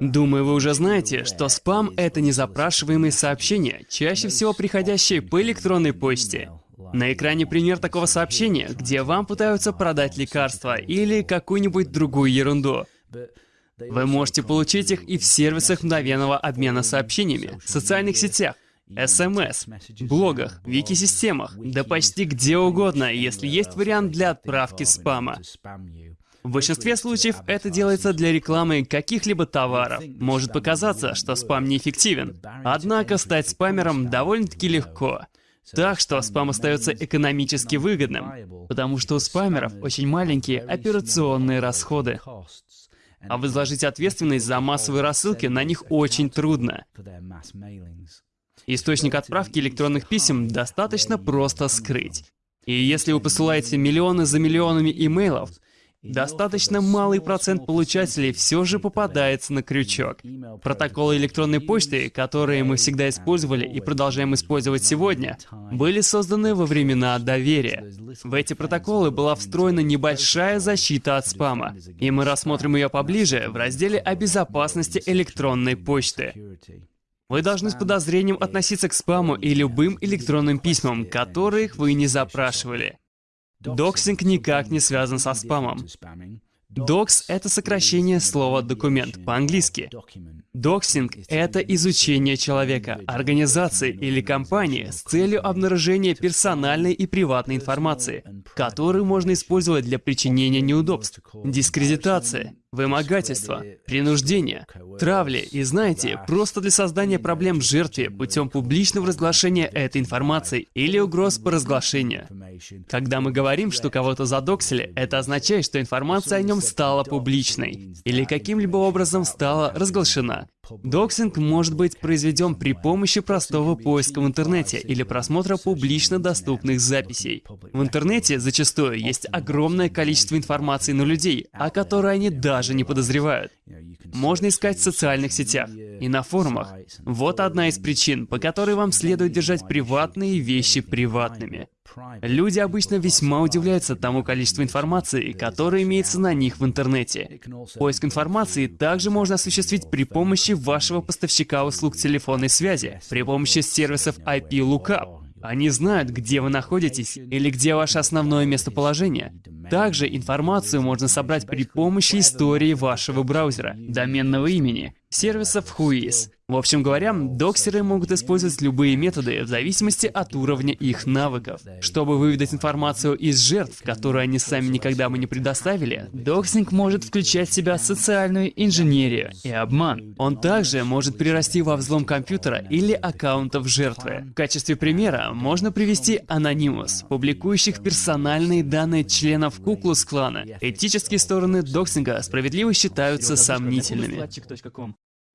Думаю, вы уже знаете, что спам — это незапрашиваемые сообщения, чаще всего приходящие по электронной почте. На экране пример такого сообщения, где вам пытаются продать лекарства или какую-нибудь другую ерунду. Вы можете получить их и в сервисах мгновенного обмена сообщениями, социальных сетях, СМС, блогах, вики-системах, да почти где угодно, если есть вариант для отправки спама. В большинстве случаев это делается для рекламы каких-либо товаров. Может показаться, что спам неэффективен. Однако стать спамером довольно-таки легко. Так что спам остается экономически выгодным, потому что у спамеров очень маленькие операционные расходы. А возложить ответственность за массовые рассылки на них очень трудно. Источник отправки электронных писем достаточно просто скрыть. И если вы посылаете миллионы за миллионами имейлов, Достаточно малый процент получателей все же попадается на крючок. Протоколы электронной почты, которые мы всегда использовали и продолжаем использовать сегодня, были созданы во времена доверия. В эти протоколы была встроена небольшая защита от спама, и мы рассмотрим ее поближе в разделе о безопасности электронной почты. Вы должны с подозрением относиться к спаму и любым электронным письмам, которых вы не запрашивали. Доксинг никак не связан со спамом. Dox — это сокращение слова «документ» по-английски. Доксинг — это изучение человека, организации или компании с целью обнаружения персональной и приватной информации, которую можно использовать для причинения неудобств, дискредитации, вымогательства, принуждения, травли. и, знаете, просто для создания проблем жертве путем публичного разглашения этой информации или угроз по разглашению. Когда мы говорим, что кого-то задоксили, это означает, что информация о нем стала публичной или каким-либо образом стала разглашена. Доксинг может быть произведен при помощи простого поиска в интернете или просмотра публично доступных записей. В интернете зачастую есть огромное количество информации на людей, о которой они даже не подозревают. Можно искать в социальных сетях и на форумах. Вот одна из причин, по которой вам следует держать приватные вещи приватными. Люди обычно весьма удивляются тому количеству информации, которая имеется на них в интернете. Поиск информации также можно осуществить при помощи вашего поставщика услуг телефонной связи, при помощи сервисов IP Lookup. Они знают, где вы находитесь или где ваше основное местоположение. Также информацию можно собрать при помощи истории вашего браузера, доменного имени, сервисов Whois. В общем говоря, доксеры могут использовать любые методы в зависимости от уровня их навыков. Чтобы выведать информацию из жертв, которую они сами никогда бы не предоставили, доксинг может включать в себя социальную инженерию и обман. Он также может перерасти во взлом компьютера или аккаунтов жертвы. В качестве примера можно привести Anonymous, публикующих персональные данные членов Куклус-клана. Этические стороны доксинга справедливо считаются сомнительными.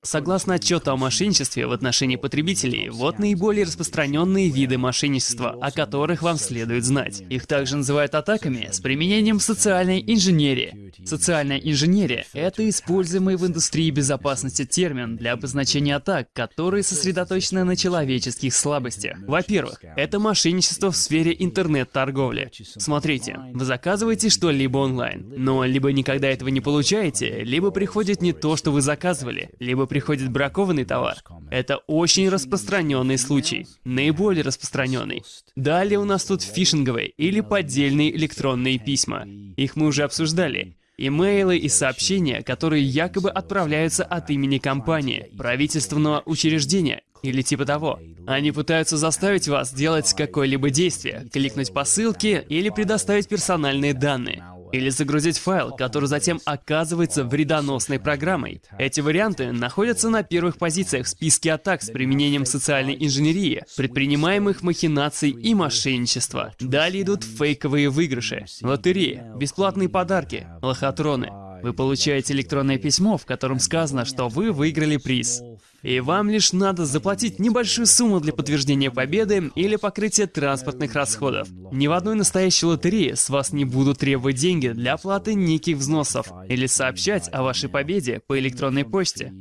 Согласно отчету о мошенничестве в отношении потребителей, вот наиболее распространенные виды мошенничества, о которых вам следует знать. Их также называют атаками с применением социальной инженерии. Социальная инженерия — это используемый в индустрии безопасности термин для обозначения атак, которые сосредоточены на человеческих слабостях. Во-первых, это мошенничество в сфере интернет-торговли. Смотрите, вы заказываете что-либо онлайн, но либо никогда этого не получаете, либо приходит не то, что вы заказывали, либо приходит бракованный товар. Это очень распространенный случай, наиболее распространенный. Далее у нас тут фишинговые или поддельные электронные письма. Их мы уже обсуждали. Имейлы и сообщения, которые якобы отправляются от имени компании, правительственного учреждения или типа того. Они пытаются заставить вас делать какое-либо действие, кликнуть по ссылке или предоставить персональные данные или загрузить файл, который затем оказывается вредоносной программой. Эти варианты находятся на первых позициях в списке атак с применением социальной инженерии, предпринимаемых махинаций и мошенничества. Далее идут фейковые выигрыши, лотереи, бесплатные подарки, лохотроны. Вы получаете электронное письмо, в котором сказано, что вы выиграли приз. И вам лишь надо заплатить небольшую сумму для подтверждения победы или покрытия транспортных расходов. Ни в одной настоящей лотерее с вас не будут требовать деньги для оплаты неких взносов или сообщать о вашей победе по электронной почте.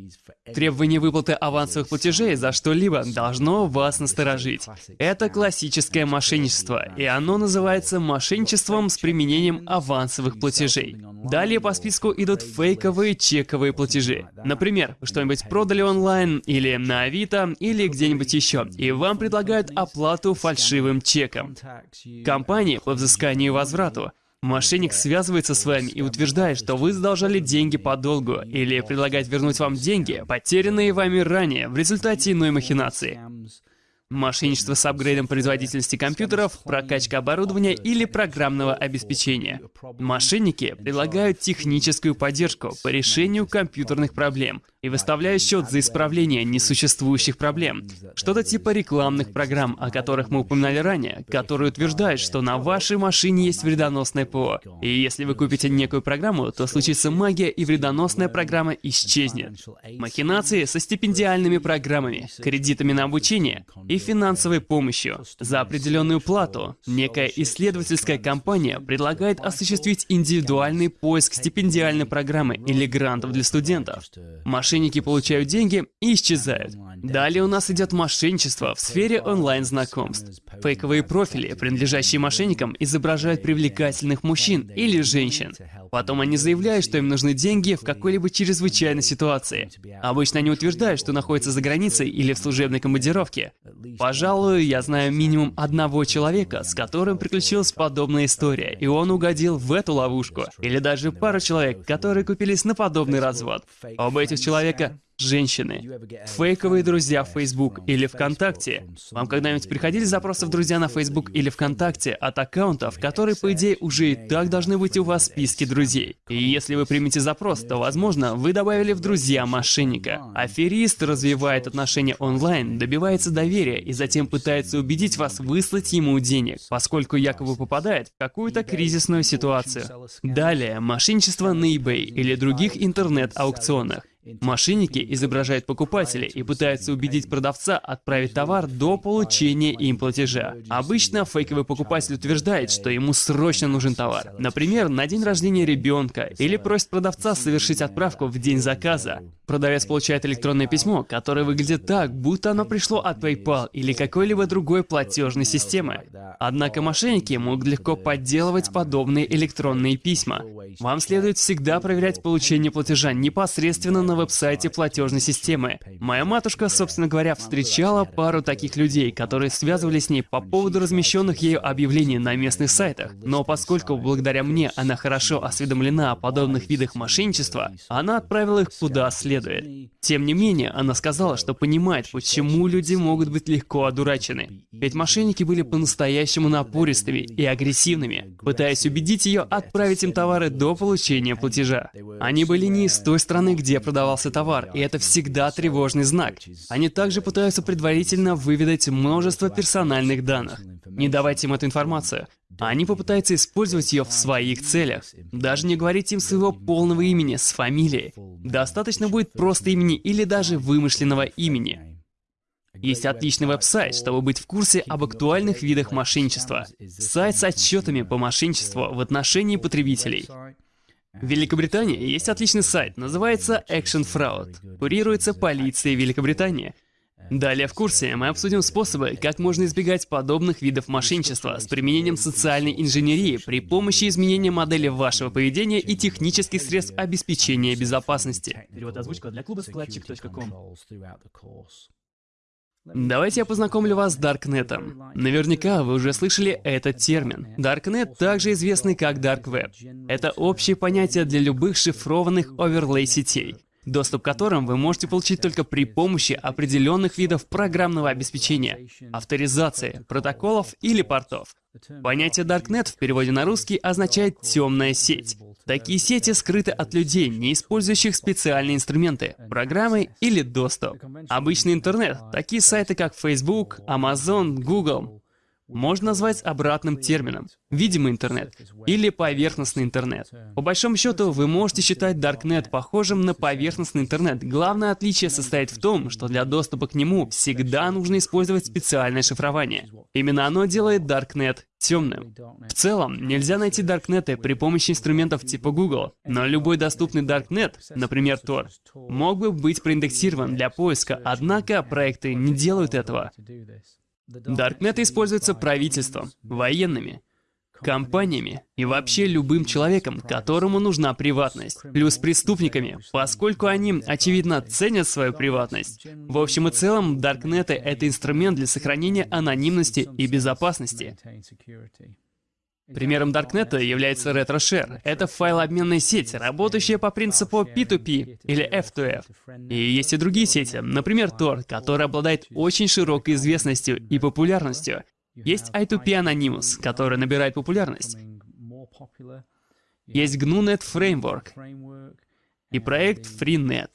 Требование выплаты авансовых платежей за что-либо должно вас насторожить. Это классическое мошенничество, и оно называется мошенничеством с применением авансовых платежей. Далее по списку идут фейковые чековые платежи. Например, что-нибудь продали онлайн, или на Авито, или где-нибудь еще, и вам предлагают оплату фальшивым чеком. Компании по взысканию и возврату Мошенник связывается с вами и утверждает, что вы задолжали деньги по долгу, или предлагает вернуть вам деньги, потерянные вами ранее в результате иной махинации. Мошенничество с апгрейдом производительности компьютеров, прокачка оборудования или программного обеспечения. Мошенники предлагают техническую поддержку по решению компьютерных проблем и выставляют счет за исправление несуществующих проблем. Что-то типа рекламных программ, о которых мы упоминали ранее, которые утверждают, что на вашей машине есть вредоносное ПО. И если вы купите некую программу, то случится магия и вредоносная программа исчезнет. Махинации со стипендиальными программами, кредитами на обучение и финансовой помощью. За определенную плату некая исследовательская компания предлагает осуществить индивидуальный поиск стипендиальной программы или грантов для студентов. Мошенники получают деньги и исчезают. Далее у нас идет мошенничество в сфере онлайн-знакомств. Фейковые профили, принадлежащие мошенникам, изображают привлекательных мужчин или женщин. Потом они заявляют, что им нужны деньги в какой-либо чрезвычайной ситуации. Обычно они утверждают, что находятся за границей или в служебной командировке. Пожалуй, я знаю минимум одного человека, с которым приключилась подобная история, и он угодил в эту ловушку. Или даже пару человек, которые купились на подобный развод. Оба этих человека Женщины. Фейковые друзья в Facebook или ВКонтакте. Вам когда-нибудь приходили запросы в друзья на Facebook или ВКонтакте от аккаунтов, которые, по идее, уже и так должны быть у вас в списке друзей? И если вы примете запрос, то, возможно, вы добавили в друзья мошенника. Аферист развивает отношения онлайн, добивается доверия и затем пытается убедить вас выслать ему денег, поскольку якобы попадает в какую-то кризисную ситуацию. Далее, мошенничество на eBay или других интернет-аукционах. Мошенники изображают покупателя и пытаются убедить продавца отправить товар до получения им платежа. Обычно фейковый покупатель утверждает, что ему срочно нужен товар. Например, на день рождения ребенка, или просит продавца совершить отправку в день заказа. Продавец получает электронное письмо, которое выглядит так, будто оно пришло от PayPal или какой-либо другой платежной системы. Однако мошенники могут легко подделывать подобные электронные письма. Вам следует всегда проверять получение платежа непосредственно на веб-сайте платежной системы. Моя матушка, собственно говоря, встречала пару таких людей, которые связывались с ней по поводу размещенных ею объявлений на местных сайтах. Но поскольку благодаря мне она хорошо осведомлена о подобных видах мошенничества, она отправила их куда следует. Тем не менее, она сказала, что понимает, почему люди могут быть легко одурачены. Ведь мошенники были по-настоящему напористыми и агрессивными, пытаясь убедить ее отправить им товары до получения платежа. Они были не из той страны, где продавался товар, и это всегда тревожный знак. Они также пытаются предварительно выведать множество персональных данных. Не давайте им эту информацию. Они попытаются использовать ее в своих целях. Даже не говорите им своего полного имени с фамилией. Достаточно будет просто имени или даже вымышленного имени. Есть отличный веб-сайт, чтобы быть в курсе об актуальных видах мошенничества. Сайт с отчетами по мошенничеству в отношении потребителей. В Великобритании есть отличный сайт, называется Action Fraud. Курируется полицией Великобритании. Далее в курсе мы обсудим способы, как можно избегать подобных видов мошенничества с применением социальной инженерии при помощи изменения модели вашего поведения и технических средств обеспечения безопасности. Перевод озвучка для клуба складчик.ком. Давайте я познакомлю вас с Даркнетом. Наверняка вы уже слышали этот термин. Даркнет также известный как Dark Web. Это общее понятие для любых шифрованных оверлей сетей доступ к которым вы можете получить только при помощи определенных видов программного обеспечения, авторизации, протоколов или портов. Понятие Darknet в переводе на русский означает «темная сеть». Такие сети скрыты от людей, не использующих специальные инструменты, программы или доступ. Обычный интернет, такие сайты как Facebook, Amazon, Google, можно назвать обратным термином — видимый интернет или поверхностный интернет. По большому счету, вы можете считать Darknet похожим на поверхностный интернет. Главное отличие состоит в том, что для доступа к нему всегда нужно использовать специальное шифрование. Именно оно делает Darknet темным. В целом, нельзя найти Даркнеты при помощи инструментов типа Google, но любой доступный Darknet, например Tor, мог бы быть проиндексирован для поиска, однако проекты не делают этого. Даркнеты используются правительством, военными, компаниями и вообще любым человеком, которому нужна приватность. Плюс преступниками, поскольку они, очевидно, ценят свою приватность. В общем и целом, Даркнеты — это инструмент для сохранения анонимности и безопасности. Примером Даркнета является RetroShare. Это файлообменная сеть, работающая по принципу P2P или F2F. И есть и другие сети, например, Tor, который обладает очень широкой известностью и популярностью. Есть I2P Anonymous, который набирает популярность. Есть GNU-Net Framework и проект FreeNet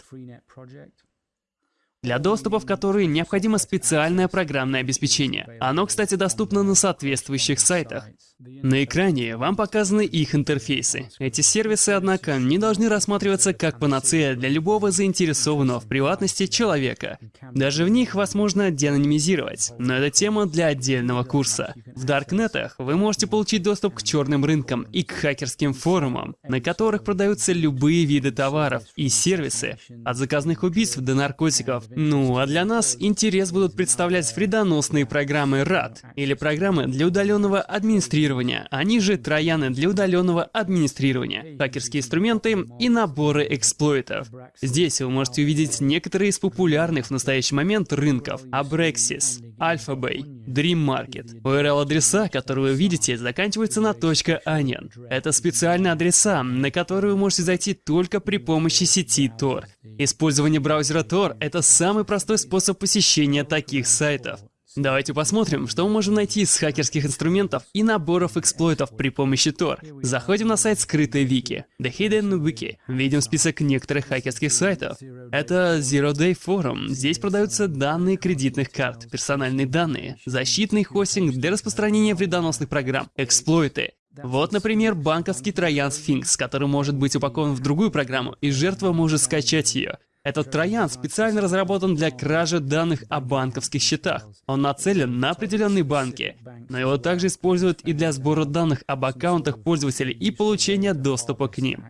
для доступа в которые необходимо специальное программное обеспечение. Оно, кстати, доступно на соответствующих сайтах. На экране вам показаны их интерфейсы. Эти сервисы, однако, не должны рассматриваться как панацея для любого заинтересованного в приватности человека. Даже в них вас можно деанонимизировать, но это тема для отдельного курса. В Даркнетах вы можете получить доступ к черным рынкам и к хакерским форумам, на которых продаются любые виды товаров и сервисы, от заказных убийств до наркотиков, ну, а для нас интерес будут представлять вредоносные программы RAD, или программы для удаленного администрирования, они же трояны для удаленного администрирования, хакерские инструменты и наборы эксплойтов. Здесь вы можете увидеть некоторые из популярных в настоящий момент рынков. Abrexis, Alphabay, Dream Market. URL-адреса, которые вы видите, заканчиваются на .onion. Это специальные адреса, на которые вы можете зайти только при помощи сети Tor. Использование браузера Tor — это самый простой способ посещения таких сайтов. Давайте посмотрим, что мы можем найти из хакерских инструментов и наборов эксплойтов при помощи Tor. Заходим на сайт скрытой вики, The Hidden Wiki. Видим список некоторых хакерских сайтов. Это Zero Day Forum. Здесь продаются данные кредитных карт, персональные данные, защитный хостинг для распространения вредоносных программ, эксплойты, вот, например, банковский троян Sphinx, который может быть упакован в другую программу, и жертва может скачать ее. Этот троян специально разработан для кражи данных о банковских счетах. Он нацелен на определенные банки, но его также используют и для сбора данных об аккаунтах пользователей и получения доступа к ним.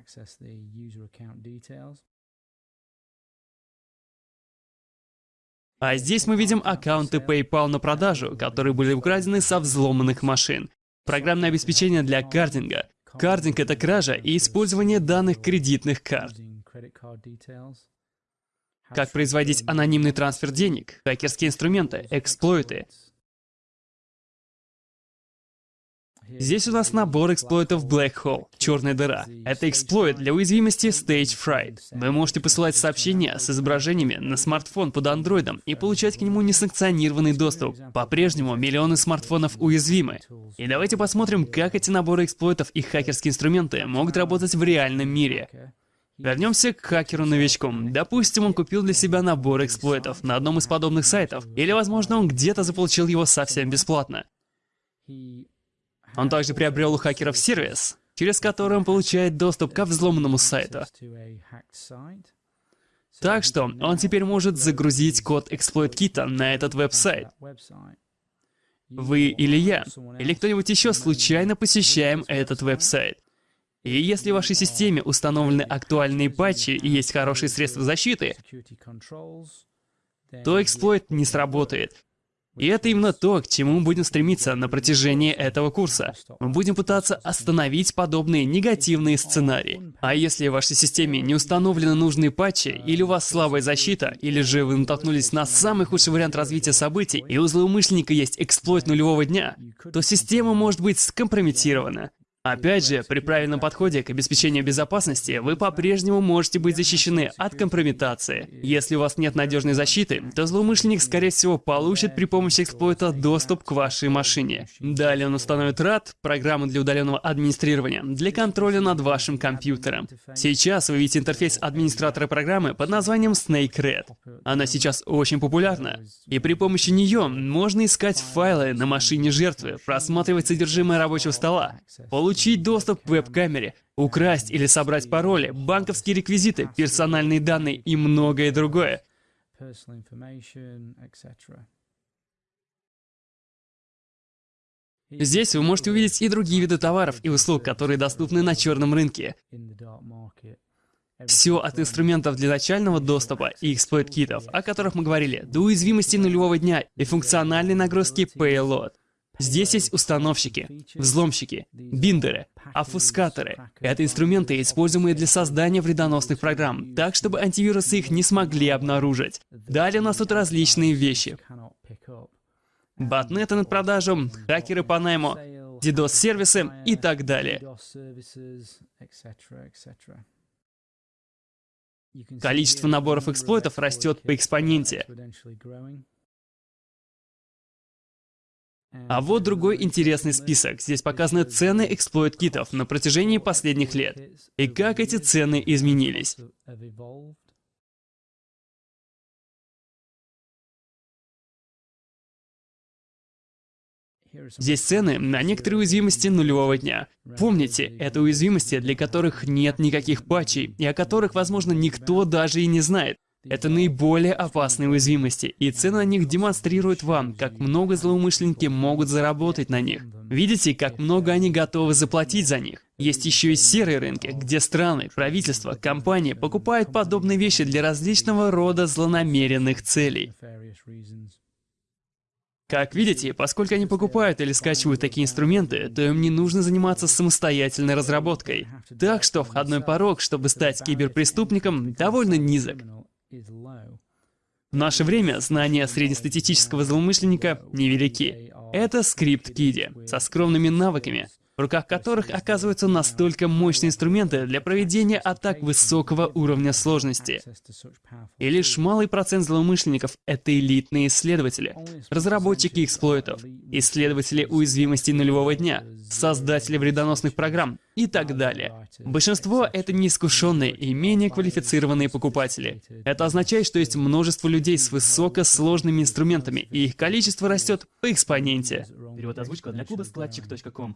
А здесь мы видим аккаунты PayPal на продажу, которые были украдены со взломанных машин. Программное обеспечение для картинга. Картинг — это кража и использование данных кредитных карт. Как производить анонимный трансфер денег, хакерские инструменты, эксплойты. Здесь у нас набор эксплойтов Black Hole, черная дыра. Это эксплойт для уязвимости Stage Fright. Вы можете посылать сообщения с изображениями на смартфон под андроидом и получать к нему несанкционированный доступ. По-прежнему миллионы смартфонов уязвимы. И давайте посмотрим, как эти наборы эксплойтов и хакерские инструменты могут работать в реальном мире. Вернемся к хакеру-новичку. Допустим, он купил для себя набор эксплойтов на одном из подобных сайтов, или, возможно, он где-то заполучил его совсем бесплатно. Он также приобрел у хакеров сервис, через который он получает доступ к взломанному сайту. Так что он теперь может загрузить код эксплойт-кита на этот веб-сайт. Вы или я, или кто-нибудь еще случайно посещаем этот веб-сайт. И если в вашей системе установлены актуальные патчи и есть хорошие средства защиты, то эксплойт не сработает. И это именно то, к чему мы будем стремиться на протяжении этого курса. Мы будем пытаться остановить подобные негативные сценарии. А если в вашей системе не установлены нужные патчи, или у вас слабая защита, или же вы натолкнулись на самый худший вариант развития событий, и у злоумышленника есть эксплойт нулевого дня, то система может быть скомпрометирована. Опять же, при правильном подходе к обеспечению безопасности вы по-прежнему можете быть защищены от компрометации. Если у вас нет надежной защиты, то злоумышленник, скорее всего, получит при помощи эксплойта доступ к вашей машине. Далее он установит RAT, программу для удаленного администрирования, для контроля над вашим компьютером. Сейчас вы видите интерфейс администратора программы под названием SnakeRed. Она сейчас очень популярна, и при помощи нее можно искать файлы на машине жертвы, просматривать содержимое рабочего стола, получить доступ к веб-камере, украсть или собрать пароли, банковские реквизиты, персональные данные и многое другое. Здесь вы можете увидеть и другие виды товаров и услуг, которые доступны на черном рынке. Все от инструментов для начального доступа и эксплойт-китов, о которых мы говорили, до уязвимости нулевого дня и функциональной нагрузки Payload. Здесь есть установщики, взломщики, биндеры, офускаторы. Это инструменты, используемые для создания вредоносных программ, так, чтобы антивирусы их не смогли обнаружить. Далее у нас тут различные вещи. Ботнеты над продажу, хакеры по найму, DDoS-сервисы и так далее. Количество наборов эксплойтов растет по экспоненте. А вот другой интересный список. Здесь показаны цены эксплойт-китов на протяжении последних лет. И как эти цены изменились. Здесь цены на некоторые уязвимости нулевого дня. Помните, это уязвимости, для которых нет никаких патчей, и о которых, возможно, никто даже и не знает. Это наиболее опасные уязвимости, и цены на них демонстрируют вам, как много злоумышленники могут заработать на них. Видите, как много они готовы заплатить за них? Есть еще и серые рынки, где страны, правительства, компании покупают подобные вещи для различного рода злонамеренных целей. Как видите, поскольку они покупают или скачивают такие инструменты, то им не нужно заниматься самостоятельной разработкой. Так что входной порог, чтобы стать киберпреступником, довольно низок. В наше время знания среднестатистического злоумышленника невелики. Это скрипт Киди со скромными навыками, в руках которых оказываются настолько мощные инструменты для проведения атак высокого уровня сложности. И лишь малый процент злоумышленников — это элитные исследователи, разработчики эксплойтов, исследователи уязвимостей нулевого дня, создатели вредоносных программ и так далее. Большинство — это неискушенные и менее квалифицированные покупатели. Это означает, что есть множество людей с высокосложными инструментами, и их количество растет по экспоненте. Перевод озвучка для клуба складчик.ком